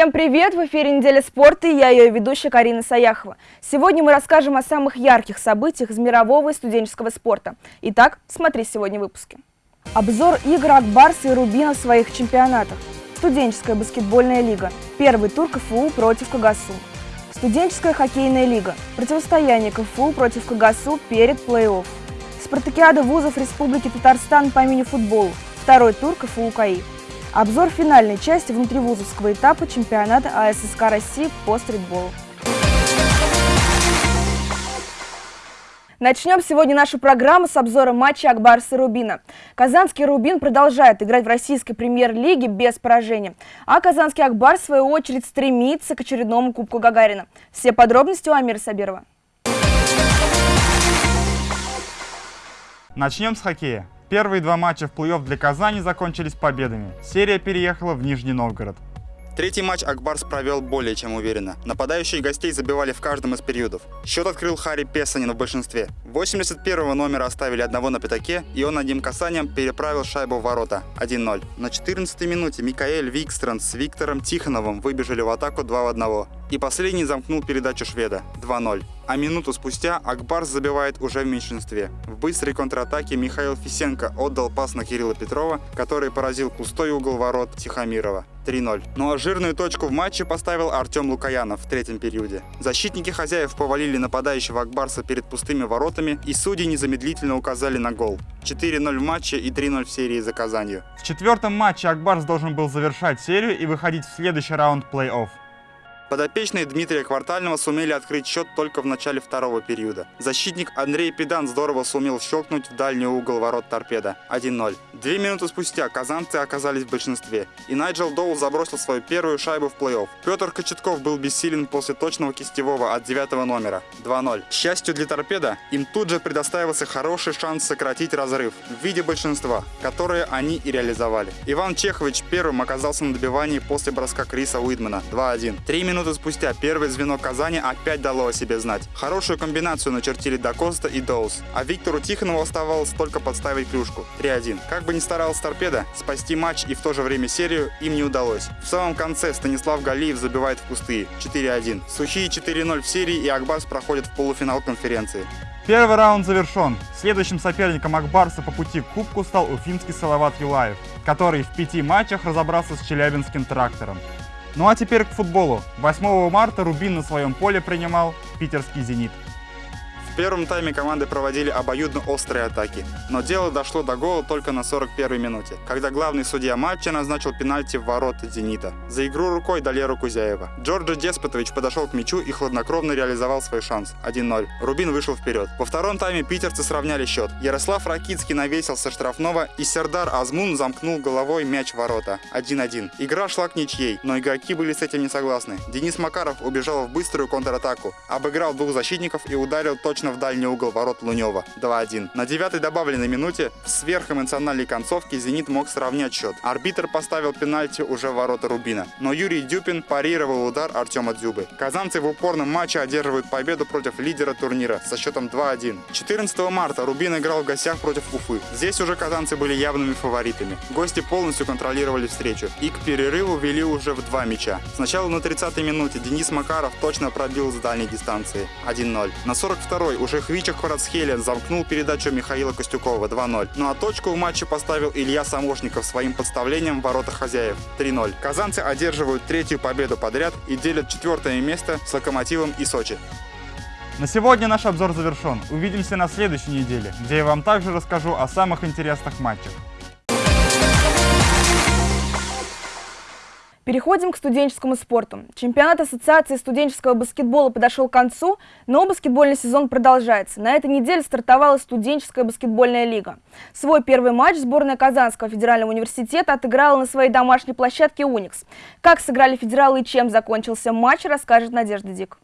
Всем привет! В эфире «Неделя спорта» и я ее ведущая Карина Саяхова. Сегодня мы расскажем о самых ярких событиях из мирового и студенческого спорта. Итак, смотри сегодня в выпуске. Обзор игр Акбарса и Рубина в своих чемпионатах. Студенческая баскетбольная лига. Первый тур КФУ против КГСУ. Студенческая хоккейная лига. Противостояние КФУ против КГСУ перед плей-офф. Спартакиада вузов Республики Татарстан по мини-футболу. Второй тур КФУ КАИ. Обзор финальной части внутривузовского этапа чемпионата АССК России по стритболу. Начнем сегодня нашу программу с обзора матча Акбарса и Рубина. Казанский Рубин продолжает играть в российской премьер-лиге без поражения, а казанский Акбар, в свою очередь, стремится к очередному Кубку Гагарина. Все подробности у Амира Сабирова. Начнем с хоккея. Первые два матча в плей-офф для Казани закончились победами. Серия переехала в Нижний Новгород. Третий матч Акбарс провел более чем уверенно. Нападающие гостей забивали в каждом из периодов. Счет открыл Харри Песанин в большинстве. 81-го номера оставили одного на пятаке, и он одним касанием переправил шайбу в ворота 1-0. На 14-й минуте Микаэль Викстранд с Виктором Тихоновым выбежали в атаку 2 в 1. И последний замкнул передачу шведа 2-0. А минуту спустя Акбарс забивает уже в меньшинстве. В быстрой контратаке Михаил Фисенко отдал пас на Кирилла Петрова, который поразил пустой угол ворот Тихомирова. 3-0. Ну а жирную точку в матче поставил Артем Лукаянов в третьем периоде. Защитники хозяев повалили нападающего Акбарса перед пустыми воротами, и судьи незамедлительно указали на гол. 4-0 в матче и 3-0 в серии за Казанью. В четвертом матче Акбарс должен был завершать серию и выходить в следующий раунд плей-офф. Подопечные Дмитрия Квартального сумели открыть счет только в начале второго периода. Защитник Андрей Педан здорово сумел щелкнуть в дальний угол ворот торпеда 1-0. Две минуты спустя казанцы оказались в большинстве, и Найджел Доул забросил свою первую шайбу в плей-офф. Петр Кочетков был бессилен после точного кистевого от девятого номера 2-0. К счастью для торпеда, им тут же предоставился хороший шанс сократить разрыв в виде большинства, которое они и реализовали. Иван Чехович первым оказался на добивании после броска Криса Уидмана 2-1. Три минуты минуты спустя первое звено Казани опять дало о себе знать. Хорошую комбинацию начертили Дакоста и Доус, а Виктору Тихонову оставалось только подставить клюшку 3-1. Как бы ни старался торпеда, спасти матч и в то же время серию им не удалось. В самом конце Станислав Галиев забивает в пустые 4-1. Сухие 4-0 в серии и Акбарс проходит в полуфинал конференции. Первый раунд завершен. Следующим соперником Акбарса по пути к кубку стал уфимский Салават Юлаев, который в пяти матчах разобрался с челябинским трактором. Ну а теперь к футболу. 8 марта Рубин на своем поле принимал питерский «Зенит». Первом тайме команды проводили обоюдно острые атаки, но дело дошло до гола только на 41-й минуте, когда главный судья матча назначил пенальти в ворота «Зенита». За игру рукой дали руку Кузяева. Джорджи Деспотович подошел к мячу и хладнокровно реализовал свой шанс – 1-0. Рубин вышел вперед. Во втором тайме питерцы сравняли счет. Ярослав Ракицкий навесил со штрафного, и Сердар Азмун замкнул головой мяч в ворота – 1-1. Игра шла к ничьей, но игроки были с этим не согласны. Денис Макаров убежал в быструю контратаку, обыграл двух защитников и ударил точно в дальний угол ворот Лунева 2-1. На девятой добавленной минуте в сверхэмоциональной концовке «Зенит» мог сравнять счет. Арбитр поставил пенальти уже в ворота Рубина, но Юрий Дюпин парировал удар Артема Дзюбы. Казанцы в упорном матче одерживают победу против лидера турнира со счетом 2-1. 14 марта Рубин играл в гостях против Уфы. Здесь уже казанцы были явными фаворитами. Гости полностью контролировали встречу и к перерыву вели уже в два мяча. Сначала на 30-й минуте Денис Макаров точно пробил с дальней дистанции 1-0. На 42 второй уже Хвича Кварацхелен замкнул передачу Михаила Костюкова 2-0. Ну а точку в матче поставил Илья Самошников своим подставлением в ворота хозяев 3-0. Казанцы одерживают третью победу подряд и делят четвертое место с Локомотивом и Сочи. На сегодня наш обзор завершен. Увидимся на следующей неделе, где я вам также расскажу о самых интересных матчах. Переходим к студенческому спорту. Чемпионат Ассоциации студенческого баскетбола подошел к концу, но баскетбольный сезон продолжается. На этой неделе стартовала студенческая баскетбольная лига. Свой первый матч сборная Казанского федерального университета отыграла на своей домашней площадке «Уникс». Как сыграли федералы и чем закончился матч, расскажет Надежда Дик.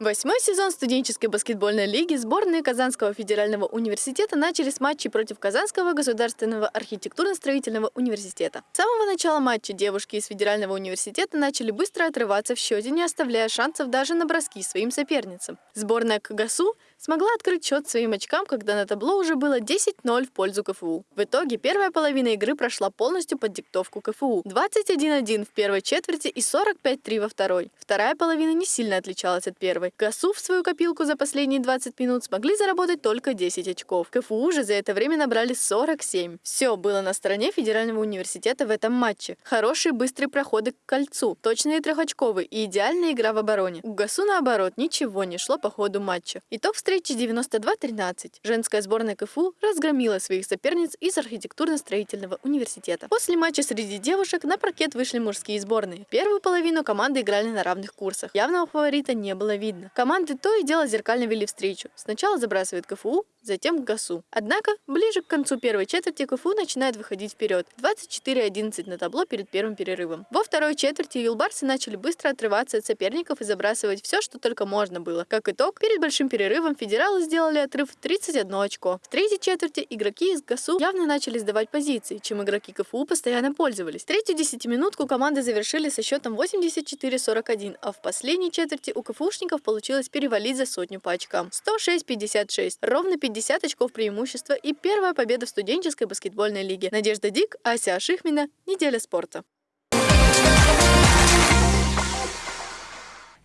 Восьмой сезон студенческой баскетбольной лиги сборные Казанского федерального университета начали с матчей против Казанского государственного архитектурно-строительного университета. С самого начала матча девушки из федерального университета начали быстро отрываться в счете, не оставляя шансов даже на броски своим соперницам. Сборная КГСУ смогла открыть счет своим очкам, когда на табло уже было 10-0 в пользу КФУ. В итоге первая половина игры прошла полностью под диктовку КФУ. 21-1 в первой четверти и 45-3 во второй. Вторая половина не сильно отличалась от первой. ГАСУ в свою копилку за последние 20 минут смогли заработать только 10 очков. КФУ же за это время набрали 47. Все было на стороне Федерального университета в этом матче. Хорошие быстрые проходы к кольцу, точные трехочковые и идеальная игра в обороне. У ГАСУ, наоборот, ничего не шло по ходу матча. Итог встречи 92-13. Женская сборная КФУ разгромила своих соперниц из архитектурно-строительного университета. После матча среди девушек на паркет вышли мужские сборные. Первую половину команды играли на равных курсах. Явного фаворита не было видно. Команды то и дело зеркально вели встречу. Сначала забрасывает КФУ, затем к ГАСУ. Однако, ближе к концу первой четверти КФУ начинает выходить вперед. 24-11 на табло перед первым перерывом. Во второй четверти юлбарсы начали быстро отрываться от соперников и забрасывать все, что только можно было. Как итог, перед большим перерывом федералы сделали отрыв в 31 очко. В третьей четверти игроки из ГАСУ явно начали сдавать позиции, чем игроки КФУ постоянно пользовались. Третью десятиминутку команды завершили со счетом 84-41, а в последней четверти у КФУшников получилось перевалить за сотню по очкам. 106-56. Ровно 50 очков преимущества и первая победа в студенческой баскетбольной лиге. Надежда Дик, Ася Ашихмина. Неделя спорта.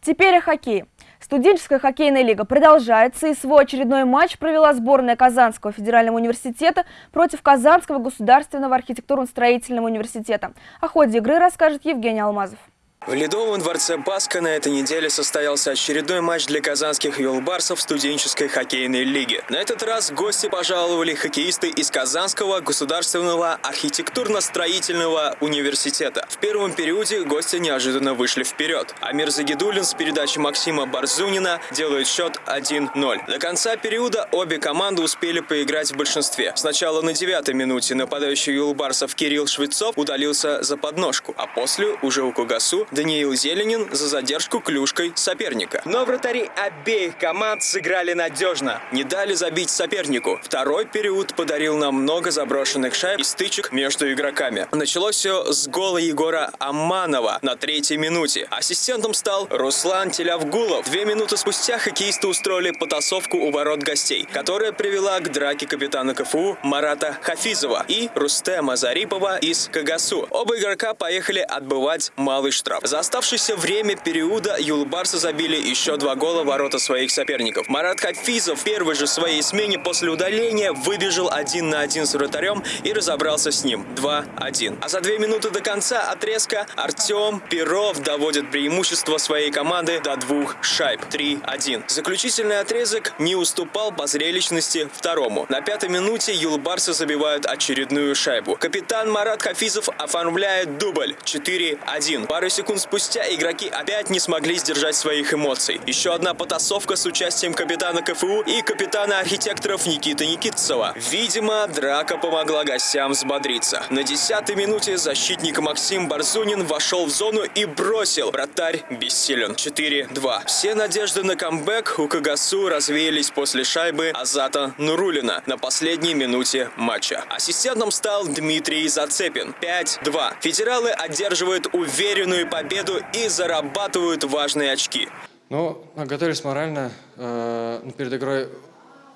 Теперь о хоккее. Студенческая хоккейная лига продолжается, и свой очередной матч провела сборная Казанского федерального университета против Казанского государственного архитектурно-строительного университета. О ходе игры расскажет Евгений Алмазов. В Ледовом дворце Баска на этой неделе состоялся очередной матч для казанских юлбарсов студенческой хоккейной лиги. На этот раз гости пожаловали хоккеисты из Казанского государственного архитектурно-строительного университета. В первом периоде гости неожиданно вышли вперед. Амир Загидулин с передачи Максима Барзунина делает счет 1-0. До конца периода обе команды успели поиграть в большинстве. Сначала на девятой минуте нападающий юлбарсов Кирилл Швецов удалился за подножку, а после уже у Кугасу Даниил Зеленин за задержку клюшкой соперника. Но вратари обеих команд сыграли надежно, не дали забить сопернику. Второй период подарил нам много заброшенных шайб и стычек между игроками. Началось все с гола Егора Аманова на третьей минуте. Ассистентом стал Руслан Телявгулов. Две минуты спустя хоккеисты устроили потасовку у ворот гостей, которая привела к драке капитана КФУ Марата Хафизова и Рустема Зарипова из Кагасу. Оба игрока поехали отбывать малый штраф. За оставшееся время периода юлбарсы забили еще два гола в ворота своих соперников. Марат Хафизов в первой же своей смене после удаления выбежал один на один с вратарем и разобрался с ним 2-1. А за две минуты до конца отрезка Артем Перов доводит преимущество своей команды до двух шайб 3-1. Заключительный отрезок не уступал по зрелищности второму. На пятой минуте юлбарсы забивают очередную шайбу. Капитан Марат Хафизов оформляет дубль 4-1. Пару секунд секунд спустя игроки опять не смогли сдержать своих эмоций. Еще одна потасовка с участием капитана КФУ и капитана архитекторов Никиты Никитцева. Видимо, драка помогла гостям взбодриться. На десятой минуте защитник Максим Барзунин вошел в зону и бросил. Вратарь бессилен. 4-2. Все надежды на камбэк у Кагасу развеялись после шайбы Азата Нурулина на последней минуте матча. Ассистентом стал Дмитрий Зацепин. 5-2. Федералы одерживают уверенную победу победу и зарабатывают важные очки. Ну, готовились морально. Э, перед игрой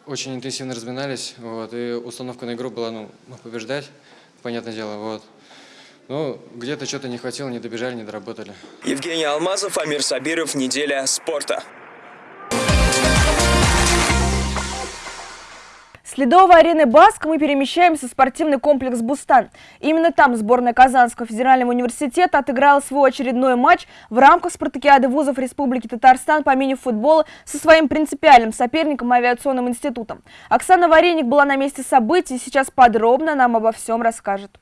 очень интенсивно разминались. Вот, и установка на игру была ну, побеждать, понятное дело. Вот. Ну, где-то что-то не хватило, не добежали, не доработали. Евгений Алмазов, Амир Сабиров, «Неделя спорта». С ледовой арены Баск мы перемещаемся в спортивный комплекс «Бустан». Именно там сборная Казанского федерального университета отыграла свой очередной матч в рамках спартакиады вузов Республики Татарстан по мини-футболу со своим принципиальным соперником авиационным институтом. Оксана Вареник была на месте событий и сейчас подробно нам обо всем расскажет.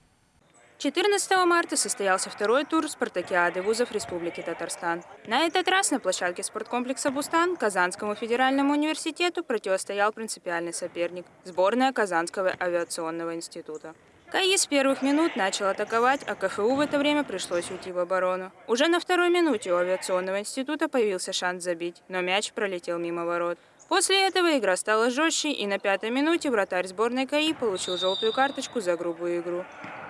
14 марта состоялся второй тур спартакиады вузов Республики Татарстан. На этот раз на площадке спорткомплекса «Бустан» Казанскому федеральному университету противостоял принципиальный соперник – сборная Казанского авиационного института. КАИ с первых минут начал атаковать, а КФУ в это время пришлось уйти в оборону. Уже на второй минуте у авиационного института появился шанс забить, но мяч пролетел мимо ворот. После этого игра стала жестче, и на пятой минуте вратарь сборной КАИ получил желтую карточку за грубую игру.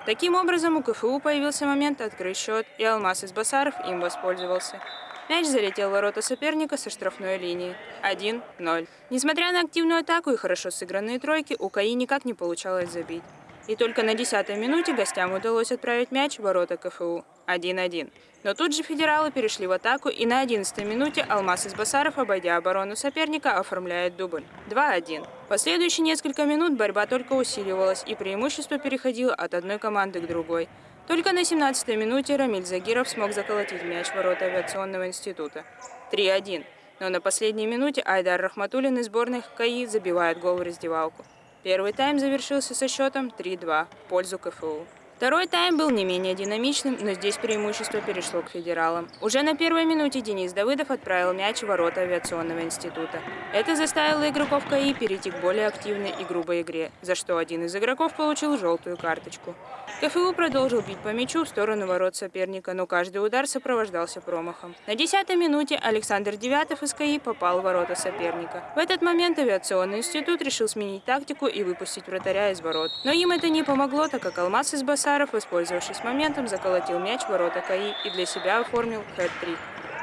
Таким образом, у КФУ появился момент открыть счет, и Алмаз из Басаров им воспользовался. Мяч залетел в ворота соперника со штрафной линии. 1-0. Несмотря на активную атаку и хорошо сыгранные тройки, у КАИ никак не получалось забить. И только на 10-й минуте гостям удалось отправить мяч в ворота КФУ. 1-1. Но тут же федералы перешли в атаку, и на 11-й минуте Алмаз из Басаров, обойдя оборону соперника, оформляет дубль. 2-1. Последующие несколько минут борьба только усиливалась, и преимущество переходило от одной команды к другой. Только на 17-й минуте Рамиль Загиров смог заколотить мяч в ворота авиационного института. 3-1. Но на последней минуте Айдар Рахматуллин из сборной КАИ забивает гол в раздевалку. Первый тайм завершился со счетом 3-2 в пользу КФУ. Второй тайм был не менее динамичным, но здесь преимущество перешло к федералам. Уже на первой минуте Денис Давыдов отправил мяч в ворота авиационного института. Это заставило игроков КАИ перейти к более активной и грубой игре, за что один из игроков получил желтую карточку. КФУ продолжил бить по мячу в сторону ворот соперника, но каждый удар сопровождался промахом. На десятой минуте Александр Девятов из КАИ попал в ворота соперника. В этот момент авиационный институт решил сменить тактику и выпустить вратаря из ворот. Но им это не помогло, так как Алмаз из Баса Саров, воспользовавшись моментом, заколотил мяч в ворота КАИ и для себя оформил хэт-трик.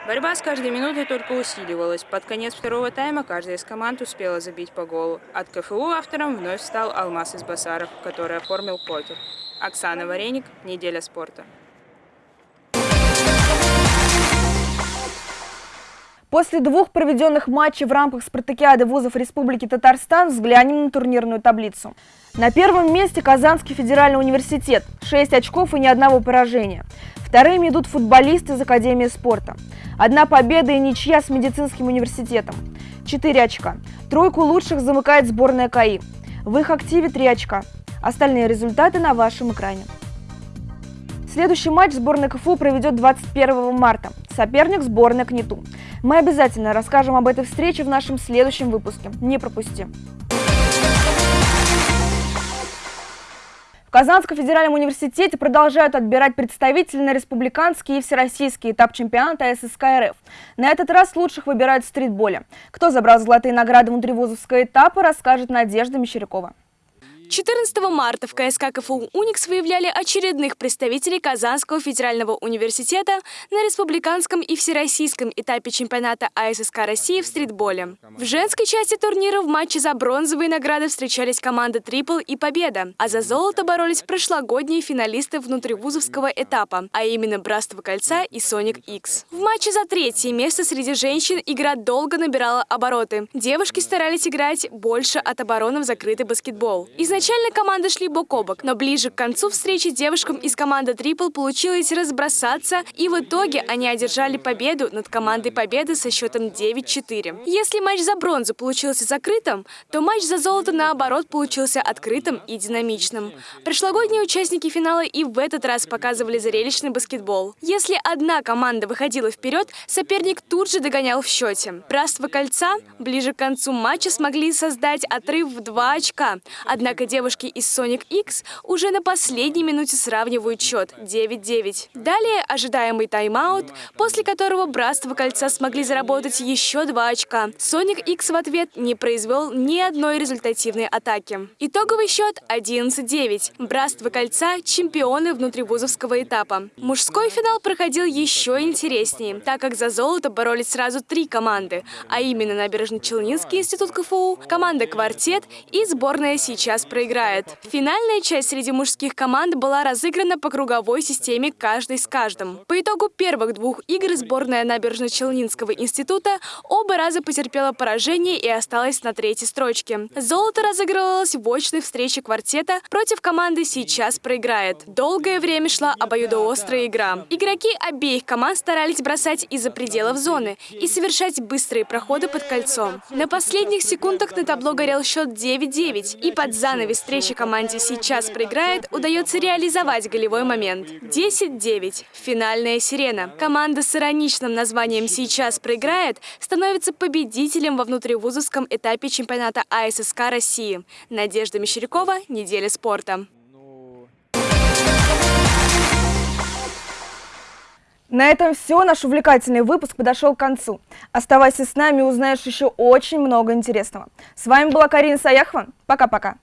Борьба с каждой минутой только усиливалась. Под конец второго тайма каждая из команд успела забить по голу. От КФУ автором вновь стал Алмаз из Басаров, который оформил покер. Оксана Вареник, «Неделя спорта». После двух проведенных матчей в рамках спартакиады вузов Республики Татарстан взглянем на турнирную таблицу. На первом месте Казанский федеральный университет, 6 очков и ни одного поражения. Вторыми идут футболисты из Академии спорта. Одна победа и ничья с медицинским университетом. 4 очка. Тройку лучших замыкает сборная КАИ. В их активе 3 очка. Остальные результаты на вашем экране. Следующий матч сборная КФУ проведет 21 марта. Соперник сборная КНИТУ. Мы обязательно расскажем об этой встрече в нашем следующем выпуске. Не пропусти! Казанском федеральном университете продолжают отбирать представителей на республиканский и всероссийский этап чемпионата ССК РФ. На этот раз лучших выбирают в стритболе. Кто забрал золотые награды внутривузовского этапа, расскажет Надежда Мещерякова. 14 марта в КСК КФУ «Уникс» выявляли очередных представителей Казанского федерального университета на республиканском и всероссийском этапе чемпионата АССК России в стритболе. В женской части турнира в матче за бронзовые награды встречались команды «Трипл» и «Победа», а за золото боролись прошлогодние финалисты внутривузовского этапа, а именно «Братство кольца» и «Соник X». В матче за третье место среди женщин игра долго набирала обороты. Девушки старались играть больше от обороны в закрытый баскетбол. Из Изначально команды шли бок о бок, но ближе к концу встречи девушкам из команды Трипл получилось разбросаться, и в итоге они одержали победу над командой Победы со счетом 9-4. Если матч за бронзу получился закрытым, то матч за золото, наоборот, получился открытым и динамичным. Прошлогодние участники финала и в этот раз показывали зрелищный баскетбол. Если одна команда выходила вперед, соперник тут же догонял в счете. Братство кольца ближе к концу матча смогли создать отрыв в два очка. Однако девушки из Sonic X уже на последней минуте сравнивают счет 9-9. Далее ожидаемый тайм-аут, после которого Братство Кольца смогли заработать еще два очка. Sonic X в ответ не произвел ни одной результативной атаки. Итоговый счет 11-9. Братство Кольца – чемпионы внутривузовского этапа. Мужской финал проходил еще интереснее, так как за золото боролись сразу три команды, а именно Набережно-Челнинский институт КФУ, команда «Квартет» и сборная «Сейчас проиграет. Финальная часть среди мужских команд была разыграна по круговой системе каждый с каждым. По итогу первых двух игр сборная Набережно-Челнинского института оба раза потерпела поражение и осталась на третьей строчке. Золото разыгрывалось в очной встрече квартета против команды «Сейчас проиграет». Долгое время шла обоюдоострая игра. Игроки обеих команд старались бросать из-за пределов зоны и совершать быстрые проходы под кольцом. На последних секундах на табло горел счет 9-9, и под занавес занавес встречи команде сейчас проиграет, удается реализовать голевой момент. 10-9. Финальная сирена. Команда с ироничным названием «Сейчас проиграет» становится победителем во внутривузовском этапе чемпионата АССК России. Надежда Мещерякова, «Неделя спорта». На этом все. Наш увлекательный выпуск подошел к концу. Оставайся с нами, узнаешь еще очень много интересного. С вами была Карина Саяхова. Пока-пока.